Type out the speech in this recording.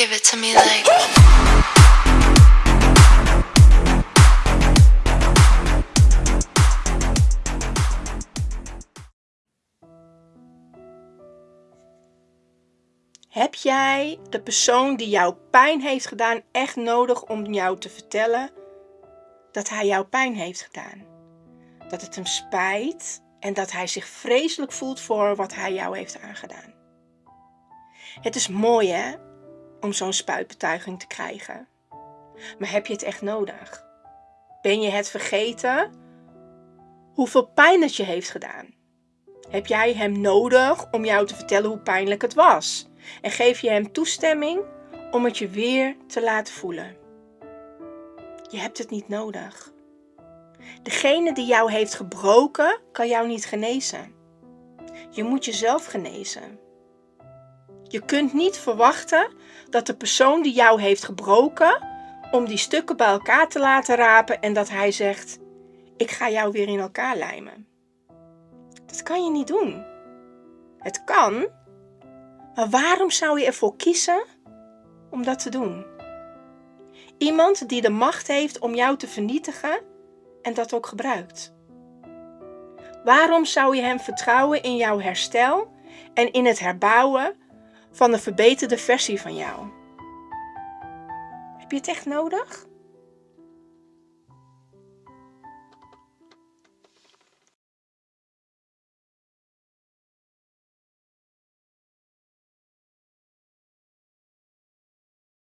Give it to me like. Heb jij de persoon die jou pijn heeft gedaan echt nodig om jou te vertellen dat hij jou pijn heeft gedaan? Dat het hem spijt en dat hij zich vreselijk voelt voor wat hij jou heeft aangedaan. Het is mooi hè, om zo'n spuitbetuiging te krijgen. Maar heb je het echt nodig? Ben je het vergeten hoeveel pijn het je heeft gedaan? Heb jij hem nodig om jou te vertellen hoe pijnlijk het was? En geef je hem toestemming om het je weer te laten voelen? Je hebt het niet nodig. Degene die jou heeft gebroken, kan jou niet genezen. Je moet jezelf genezen. Je kunt niet verwachten dat de persoon die jou heeft gebroken, om die stukken bij elkaar te laten rapen en dat hij zegt: Ik ga jou weer in elkaar lijmen. Dat kan je niet doen. Het kan, maar waarom zou je ervoor kiezen om dat te doen? Iemand die de macht heeft om jou te vernietigen en dat ook gebruikt. Waarom zou je hem vertrouwen in jouw herstel en in het herbouwen van een verbeterde versie van jou? Heb je het echt nodig?